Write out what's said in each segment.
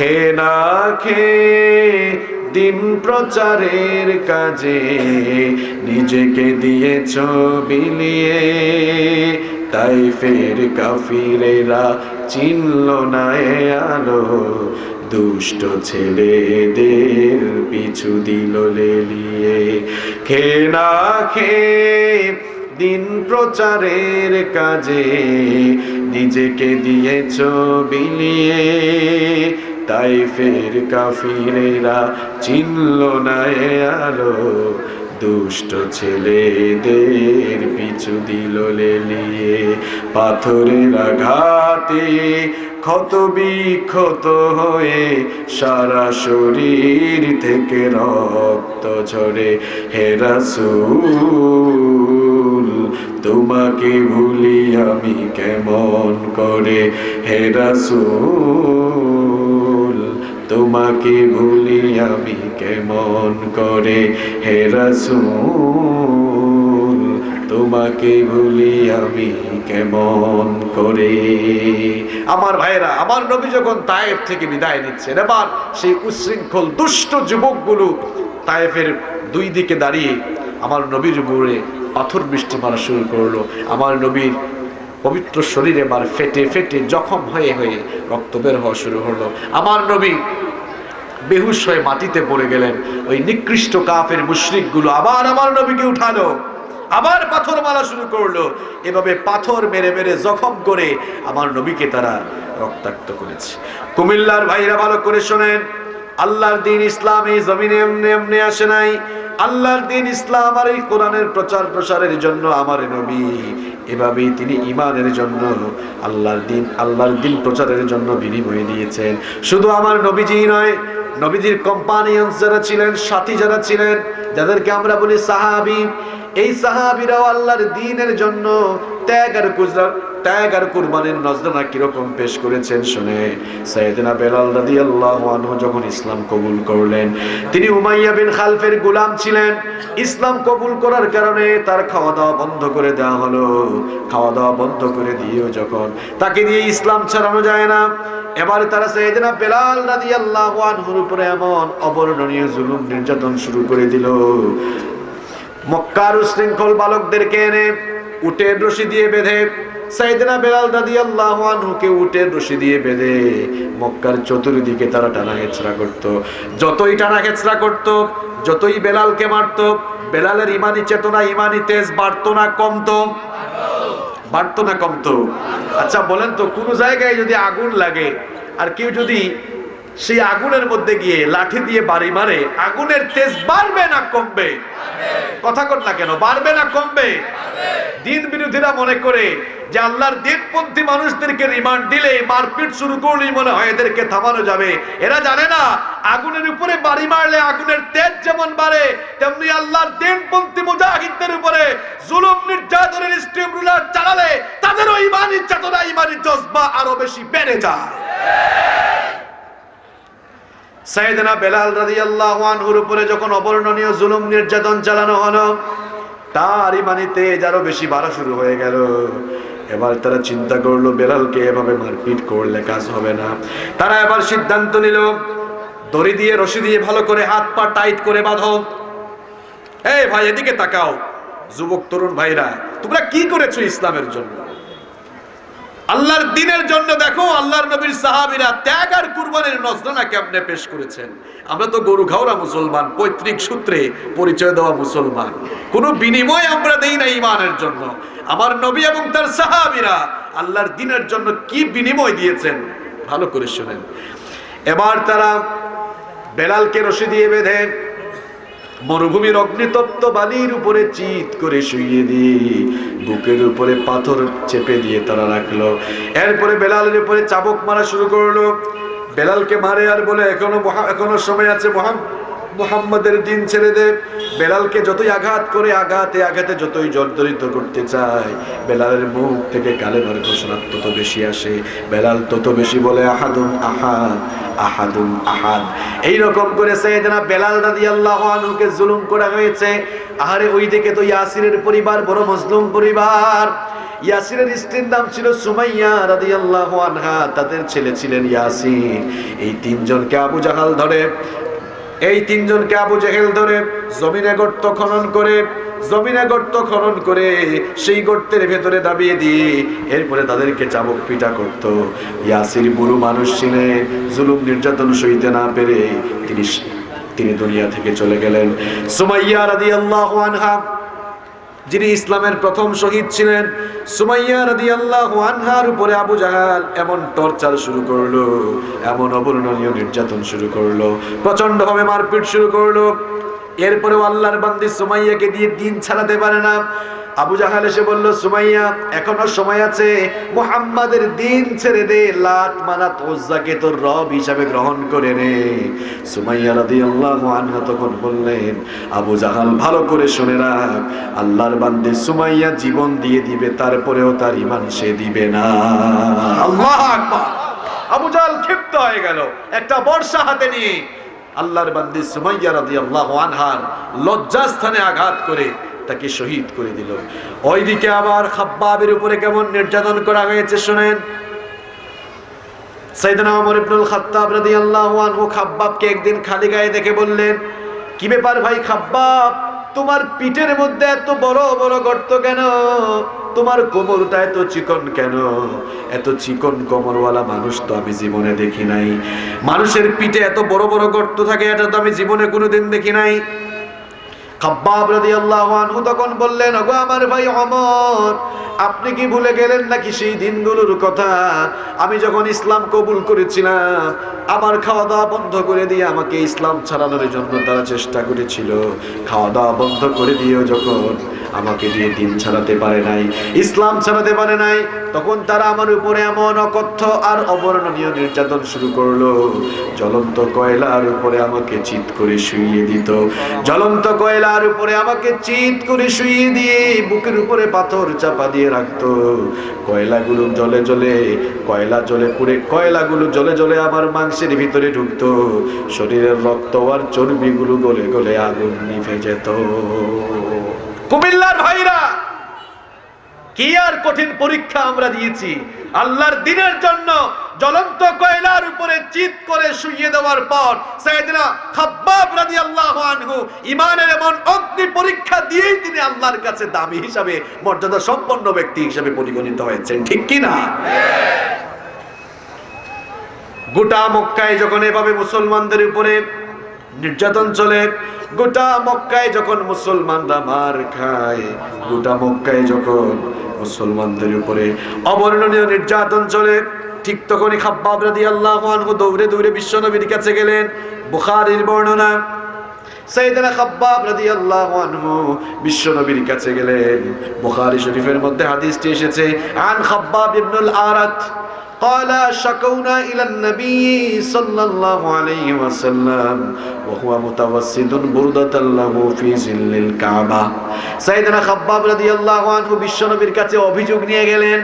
খে না খেয়ে দিন প্রচারের কাজে? নিজেকে দিয়েছ বিলিয়ে তাই ফের কাফিরেরা চিনল না আলো। দুষ্ট ছেলেদের পিছু দিল লেলিয়ে। খে না খেয়ে দিন প্রচারের কাজে, নিজেকে দিয়েছ বিলিয়ে তাই ফের কাফিরেরা চিনল না এ আলো। দুষ্ট ছেলেদের পিছু দিল লেলিয়ে। পাথরের আঘাতে ক্ষত বিক্ষত হয়ে সারা শরীর থেকে রক্ত ঝরে। হেরাসুল তোমাকে ভুলি আমি কেমন করে? হেরাসুল তোমাকে ভুলি আমি কেমন করে? হেরাসুল তোমাকে ভুলি আমি কেমন করে? আমার ভাইরা আমার নবী যখন তায়েফ থেকে বিদায় নিচ্ছেন, এবার সেই উশৃঙ্খল দুষ্ট যুবকগুলো তায়েফের দুই দিকে দাঁড়িয়ে আমার নবীর উপরে পাথর বৃষ্টি মারা শুরু করল। আমার নবীর পবিত্র শরীরে এবার ফেটে ফেটে জখম হয়ে হয়ে রক্ত বের হওয়া শুরু হলো। আমার নবী বেহুশ হয়ে মাটিতে পড়ে গেলেন। ওই নিকৃষ্ট কাফের মুশরিকগুলো আবার আমার নবীকে উঠালো। আবার পাথর মারা শুরু করল। এভাবে পাথর মেরে মেরে জখম করে আমার নবীকে তারা রক্তাক্ত করেছে। কুমিল্লার ভাইরা ভালো করে শোনেন। আল্লাহর দিন ইসলাম এই জমিনে এমনি এমনি আসে নাই। আল্লাহর দিন ইসলাম আর এই কোরআনের প্রচার প্রসারের জন্য আমার নবী। এভাবেই তিনি ইমানের জন্য আল্লাহর দিন আল্লাহর দিন প্রচারের জন্য বিনিময় দিয়েছেন। শুধু আমার নবীজি নয়, নবীজির কোম্পানিয়ন্স যারা ছিলেন, সাথী যারা ছিলেন, যাদেরকে আমরা বলি সাহাবি, এই সাহাবিরাও আল্লাহর দিনের জন্য ত্যাগ আর কুজরা ত্যাগ আর কুরবানির নজরানা কীরকম পেশ করেছেন শুনে সাইয়েদনা বেলাল রাদিয়াল্লাহু আনহু যখন ইসলাম কবুল করলেন, তিনি উমাইয়া বিন খালফের গোলাম ছিলেন। ইসলাম কবুল করার কারণে তার খাওয়া দাওয়া বন্ধ করে দেওয়া হলো। খাওয়া দাওয়া বন্ধ করে দিয়েও যখন তাকে দিয়ে ইসলাম ছাড়ানো যায় না, এবারে তারা সাইয়েদনা বেলাল রাদিয়াল্লাহু আনহুর উপরে এমন অবর্ণনীয় জুলুম নির্যাতন শুরু করে দিল। মক্কার উশৃঙ্খল বালকদেরকে এনে উটের রশি দিয়ে বেঁধে সাইদিনা বেলাল দাদি আল্লাহ আনহুকে উটের রশি দিয়ে বেঁধে মক্কার চতুর্দিকে তারা টানা হেঁচড়া করত। যতই টানা হেঁচড়া করত, যতই বেলালকে মারত, বেলালের ইমানি চেতনা, ইমানি তেজ বাড়তো না কমতো। বাড়তো না কমতো। আচ্ছা বলেন তো, কোনো জায়গায় যদি আগুন লাগে, আর কেউ যদি সেই আগুনের মধ্যে গিয়ে লাঠি দিয়ে বাড়ি মারে, আগুনের তেজ বাড়বে না কমবে। কথা কর না কেন, বাড়বে না কমবে। দিন বিরোধীরা মনে করে যে আল্লাহর দিনপন্থী মানুষদেরকে রিমান্ড দিলে মারপিট শুরু করলেই মনে হয় এদেরকে থামানো যাবে। এরা জানে না, আগুনের উপরে বাড়ি মারলে আগুনের তেজ যেমন বাড়ে, তেমনি আল্লাহর দিনপন্থী মুজাহিদদের উপরে জুলুম, নির্যাতনের স্টিম রুলার চালালে তাদেরও ইমানি চেতনা, ইমানি জজবা আরও বেশি বেড়ে যায়। সাইয়েদনা বেলাল রাদিয়াল্লাহু আনহুর উপরে যখন অবর্ণনীয় জুলুম নির্যাতন চালানো হলো, তার ইমানিতে আরও বেশি বাড়া শুরু হয়ে গেল। এবার তারা চিন্তা করল, বেলালকে এভাবে মারপিট করলে কাজ হবে না। তারা এবার সিদ্ধান্ত নিল, দড়ি দিয়ে, রশি দিয়ে ভালো করে হাত পা টাইট করে বাঁধো। এই ভাই, এদিকে তাকাও, যুবক, তরুণ ভাইরা, তোমরা কি করেছ ইসলামের জন্য? আল্লাহর দিনের জন্য দেখো, আল্লাহর নবীর সাহাবীরা ত্যাগ আর কুরবানির নজরানা কেমনে পেশ করেছেন? আমরা তো গরু খাওয়া মুসলমান, পৈতৃক সূত্রে পরিচয় দেওয়া মুসলমান। কোনো বিনিময় আমরা দেই না ইমানের জন্য। আমার নবী এবং তার সাহাবীরা আল্লাহর দিনের জন্য কি বিনিময় দিয়েছেন? ভালো করে শুনেন। এবার তারা বেলালকে রশি দিয়ে বেঁধে মরুভূমির অগ্নিতপ্ত বালির উপরে চিত করে শুইয়ে দিয়ে বুকের উপরে পাথর চেপে দিয়ে তারা রাখল। এরপরে বেলালের উপরে চাবক মারা শুরু করল। বেলালকে মারে আর বলে, এখনও এখনও সময় আছে মহাম মোহাম্মদের দিন ছেড়ে দে। বেলালকে যতই আঘাত করে আঘাতে আঘাতে যতই জর্জরিত করতে চায়, বেলালের মুখ থেকে কালেমার ঘোষণা তত বেশি আসে। বেলাল তত বেশি বলে আহাদুম আহাদ আহাদুম আহাদ। এই রকম করে সাইয়েদনা বেলাল রাদিয়াল্লাহু আনহুকে জুলুম করা হয়েছে। আহারে ওই দিকে তো ইয়াসিরের পরিবার, বড় মজলুম পরিবার। ইয়াসিরের স্ত্রীর নাম ছিল সুমাইয়া রাদিয়াল্লাহু আনহা, তাদের ছেলে ছিলেন ইয়াসির। এই তিনজনকে আবু জাহাল ধরে। এই তিনজনকে আবু জেহেল ধরে জমিনে গর্ত খনন করে, জমিনে গর্ত খনন করে সেই গর্তের ভেতরে দাবিয়ে দিয়ে এরপরে তাদেরকে চাবক পিটা করত। ইয়াসির বুড়ো মানুষ ছিলেন জুলুম নির্যাতন সইতে না পেরে তিনি তিনি দুনিয়া থেকে চলে গেলেন। সুমাইয়া রাদিয়াল্লাহু আনহা যিনি ইসলামের প্রথম শহীদ ছিলেন, সুমাইয়া রাদিয়াল্লাহু আনহার উপরে আবু জাহাল এমন টর্চার শুরু করল, এমন অবর্ণনীয় নির্যাতন শুরু করল প্রচণ্ড ভাবে মারপিট শুরু করল। এরপরেও আল্লাহর বান্দি সুমাইয়াকে দিয়ে দিন ছাড়াতে পারে না। আবু জাহাল এসে বলল, সুমাইয়া, এখনও সময় আছে, মুহাম্মাদের দিন ছেড়ে দে লাত মানাত ওজ্জাকে তোর রব হিসাবে গ্রহণ করে নে। সুমাইয়া রাদিয়াল্লাহু আনহা তখন বললেন, আবু জাহাল, ভালো করে শুনে রাখ, আল্লাহর বান্দে সুমাইয়া জীবন দিয়ে দিবে, তারপরেও তার ইমান সে দিবে না। আল্লাহ আকবার। আবু জাহাল ক্ষিপ্ত হয়ে গেল, একটা বর্ষা হাতে নিয়ে। আল্লাহর বান্দি সুমাইয়া রাদিয়াল্লাহু আনহার লজ্জাস্থানে আঘাত করে তাকে শহীদ করে দিল। ওইদিকে আবার খাব্বাবের উপরে কেমন নির্যাতন করা হয়েছে শুনেন? খালি গায়ে দেখে বললেন মধ্যে এত বড় বড় গর্ত কেন? তোমার এত চিকন কেন? এত চিকন কোমরওয়ালা মানুষ তো আমি জীবনে দেখি নাই। মানুষের পিঠে এত বড় বড় গর্ত থাকে, এটা তো আমি জীবনে কোনোদিন দেখি নাই। খাব্বাব রাদিয়াল্লাহু আনহু তখন বললেন, ওগো আমার ভাই ওমর আপনি কি ভুলে গেলেন নাকি সেই দিনগুলোর কথা? আমি যখন ইসলাম কবুল করেছিলাম, আমার খাওয়া দাওয়া বন্ধ করে দিয়ে আমাকে ইসলাম ছাড়ানোর জন্য তারা চেষ্টা করেছিল। খাওয়া দাওয়া বন্ধ করে দিয়েও যখন। আমাকে দিয়ে দিন ছাড়াতে পারে নাই, ইসলাম ছাড়াতে পারে নাই। তখন তারা আমার উপরে এমন অকথ্য আর অবর্ণনীয় নির্যাতন শুরু করল। জ্বলন্ত কয়লার উপরে আমাকে চিৎ করে শুইয়ে দিত। জ্বলন্ত কয়লার উপরে আমাকে চিৎ করে শুইয়ে দিয়ে বুকের উপরে পাথর চাপা দিয়ে রাখতো। কয়লাগুলো জলে জলে কয়লা জলে পুড়ে, কয়লাগুলো জলে জলে আমার মাংসের ভিতরে ঢুকতো। শরীরের রক্ত আর চর্বিগুলো গলে গলে আগুন নিভে যেত। কুমিল্লার ভাইরা, কি আর কঠিন পরীক্ষা আমরা দিয়েছি? আল্লাহর দিনের জন্য জ্বলন্ত কয়লার উপরে চিত করে শুইয়ে দেওয়ার পর সাইয়েদনা খাব্বাব রাদিয়াল্লাহু আনহু ইমানের এমন অগ্নি পরীক্ষা দিয়েই তিনি আল্লাহর কাছে দামি হিসাবে, মর্যাদা সম্পন্ন ব্যক্তি হিসাবে পরিগণিত হয়েছেন। ঠিক কি না? গোটা মক্কায় যখন এভাবে মুসলমানদের উপরে নির্যাতন চলে। গোটা মক্কায় যখন মুসলমানরা মার খায়, গোটা মক্কায় যখন মুসলমানদের উপরে অবর্ণনীয় নির্যাতন চলে, ঠিক তখনই খাব্বাব রাদিয়াল্লাহু আনহু দৌড়ে দৌড়ে বিশ্বনবীর কাছে গেলেন, বুখারীর বর্ণনা। সাইয়েদনা খাব্বাব রাদিয়াল্লাহু আনহু বিশ্বনবীর কাছে গেলেন। বুখারী শরীফের মধ্যে হাদিসটি এসেছে, আন খাব্বাব ইবনুল আরাত قال شكونا إلى النبي صلى الله عليه وسلم وهو متوسد بردة له في ظل الكعبة সাইয়েদনা খাব্বাব রাদিয়াল্লাহু আনহু বিশ্বনবীর কাছে অভিযোগ নিয়ে গেলেন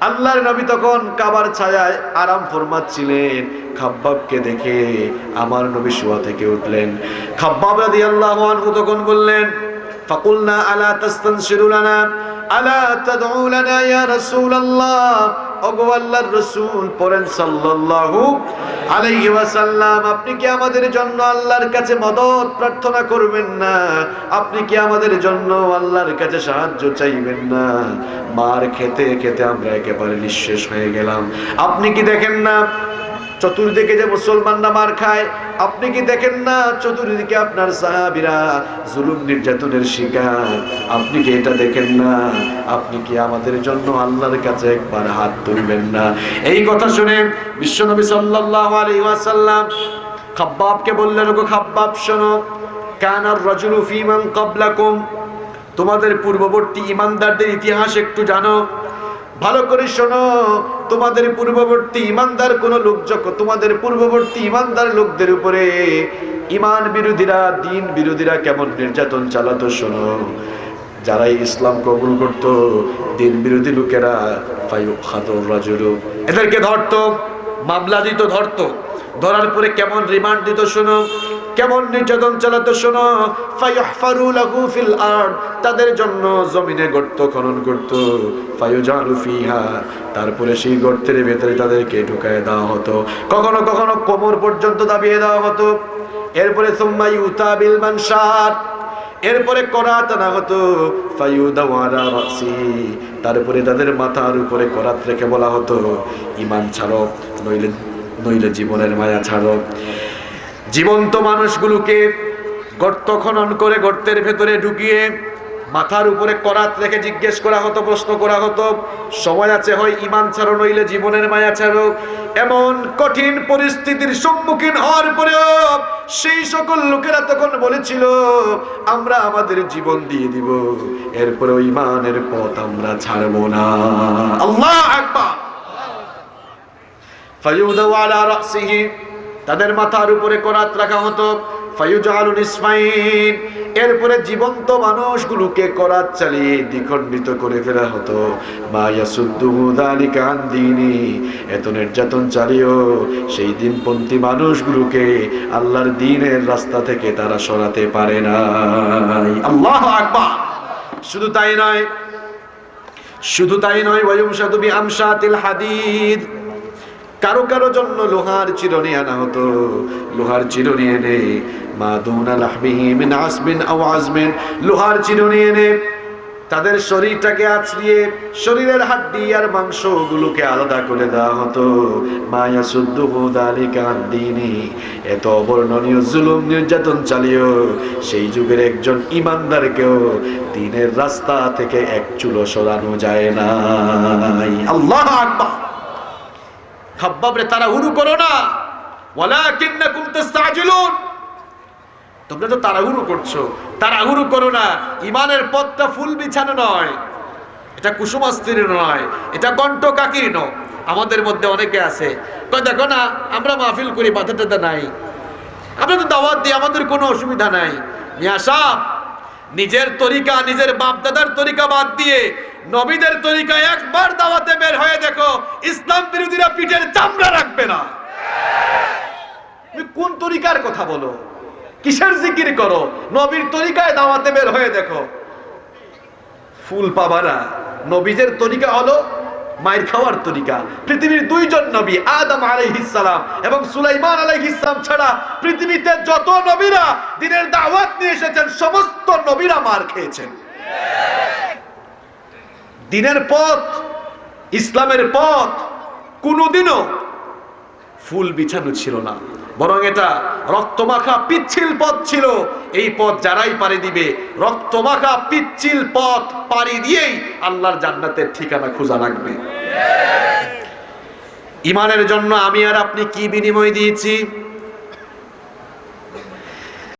আল্লাহর নবী তখন কাবার ছায়ায় আরাম ফরমাচ্ছিলেন খাব্বাবকে দেখে আমার নবী শোয়া থেকে উঠলেন খাব্বাব রাদিয়াল্লাহু আনহু তখন বললেন ফাকুলনা আলা তাস্তানশিরু লানা আলা তাদউ লানা ইয়া রাসূলুল্লাহ সাল্লাল্লাহু আপনি কি আমাদের জন্য আল্লাহর কাছে মদত প্রার্থনা করবেন না? আপনি কি আমাদের জন্য আল্লাহর কাছে সাহায্য চাইবেন না? মার খেতে খেতে আমরা একেবারে নিঃশেষ হয়ে গেলাম। আপনি কি দেখেন না? চতুর্দিকে যে মুসলমানরা মার খায় আপনি কি দেখেন না? চতুর্দিকে আপনার সাহাবিরা জুলুম নির্যাতনের শিকার। আপনি কি এটা দেখেন না? আপনি কি আমাদের জন্য আল্লাহর কাছে একবার হাত তুলবেন না? এই কথা শুনে বিশ্বনবী সাল্লাল্লাহু আলাইহি ওয়াসাল্লাম খাব্বাবকে বললেন, ওগো খাব্বাব, শোনো। কানার রাজুলু ফিমান ক্বাবলাকুম। তোমাদের পূর্ববর্তী ইমানদারদের ইতিহাস একটু জানো। ভালো করে শোনো, তোমাদের পূর্ববর্তী ইমানদার কোন লোক যখন, তোমাদের পূর্ববর্তী ইমানদার লোকদের উপরে ইমান বিরোধীরা, দিন বিরোধীরা কেমন নির্যাতন চালাতো শোনো। যারা ইসলাম কবুল করত, দিন বিরোধী লোকেরা এদেরকে ধরতো। মামলা দিত ধরতো। ধরার পরে কেমন রিমান্ড দিত শোনো, কেমন নির্যাতন চালাতো শোনো তাদের জন্য জমিনে গর্ত খনন করত। তারপরে সেই গর্তের ভেতরে তাদেরকে ঢুকায় দেওয়া হতো। কখনো কখনো কোমর পর্যন্ত দাবিয়ে দেওয়া হতো। এরপরে সুম্মা ইউতা বিল মানশার এরপরে করাত আনা হতো ফায়ুদাওয়ারা রাসি। তারপরে তাদের মাথার উপরে করাত রেখে বলা হতো, ইমান ছাড়ক নইলে নইলে জীবনের মায়া ছাড়ক জীবন্ত মানুষগুলোকে গর্ত খনন করে গর্তের ভেতরে ঢুকিয়ে মাথার উপরে করাত রেখে জিজ্ঞেস করা হতো, প্রশ্ন করা হতো। সময় আছে হয় ইমান ছাড়ো, নইলে জীবনের মায়া ছাড়ো। এমন কঠিন পরিস্থিতির সম্মুখীন হওয়ার পরেও সেই সকল লোকেরা তখন বলেছিল, আমরা আমাদের জীবন দিয়ে দিব এরপরে ইমানের পথ আমরা ছাড়বো না। আল্লাহ আকবার। তাদের মাথার উপরে করাত রাখা হতো। ফায়ুজালুন ইসমাইন এরপরে জীবন্ত মানুষগুলোকে করাত চালিয়ে দ্বিখণ্ডিত করে ফেলা হতো। এত নির্যাতন চালিয়েও সেই দিনপন্থী মানুষগুলোকে আল্লাহর দিনের রাস্তা থেকে তারা সরাতে পারে নাই। আল্লাহু আকবার! শুধু তাই নয়, শুধু তাই নয় বিআমশাতিল হাদিদ। কারও কারও জন্য লোহার চিরনি আনা হতো। লোহার চিরনি এনে মা দুনা লাহমিহি মিন আসবিন আও আজমিন। লোহার চিরনি এনে তাদের শরীরটাকে আছড়িয়ে শরীরের হাড্ডি আর মাংসগুলোকে আলাদা করে দেওয়া হতো। মায়া সুদ্দুহু দালিকা দিনী। এত অবর্ণনীয় জুলুম নির্যাতন চালিয়েও সেই যুগের একজন ইমানদারকেও দিনের রাস্তা থেকে এক চুলো সরানো যায় না আল্লাহ আকবার। খাব্বাবরে তারা হুরু করো না। ওয়ালাকিন্নাকুম তাস্তাজিলুন। তোমরা তো তাড়াহুড়ো করছ। তাড়াহুড়ো করো না। ইমানের পথটা ফুল বিছানো নয়। এটা কুসুমাস্ত্রীর নয়। এটা কণ্ঠ কাকির আমাদের মধ্যে অনেকে আছে। দেখো না, আমরা মাহফিল করি বাধা টাধা নাই। আমরা তো দাওয়াত দিই, আমাদের কোনো অসুবিধা নাই। মিয়া সাহ নিজের তরিকা, নিজের বাপদাদার তরিকা বাদ দিয়ে নবীদের তরিকা একবার দাওয়াতে বের হয়ে দেখো, ইসলাম বিরোধীরা পিঠের চামড়া রাখবে না। কোন তরিকার কথা বলো? কিসের জিকির করো? নবীর তরিকায় দাওয়াতে বের হয়ে দেখো। ফুল পাবা না। নবীদের তরিকা হলো মায়ের খাওয়ার তরিকা। পৃথিবীর দুইজন নবী, আদম আলাইহিসালাম এবং সুলাইমান আলাইহিসাম ছাড়া পৃথিবীতে যত নবীরা দিনের দাওয়াত নিয়ে এসেছেন, সমস্ত নবীরা মার খেয়েছেন। দিনের পথ, ইসলামের পথ কোনোদিনও ফুল বিছানো ছিল না। বরং এটা রক্তমাখা পিচ্ছিল পথ ছিল। এই পথ যারাই পাড়ি দিবে, রক্তমাখা পিচ্ছিল পথ পাড়ি দিয়েই আল্লাহর জান্নাতের ঠিকানা খোঁজা লাগবে ইমানের জন্য আমি আর আপনি কি বিনিময় দিয়েছি?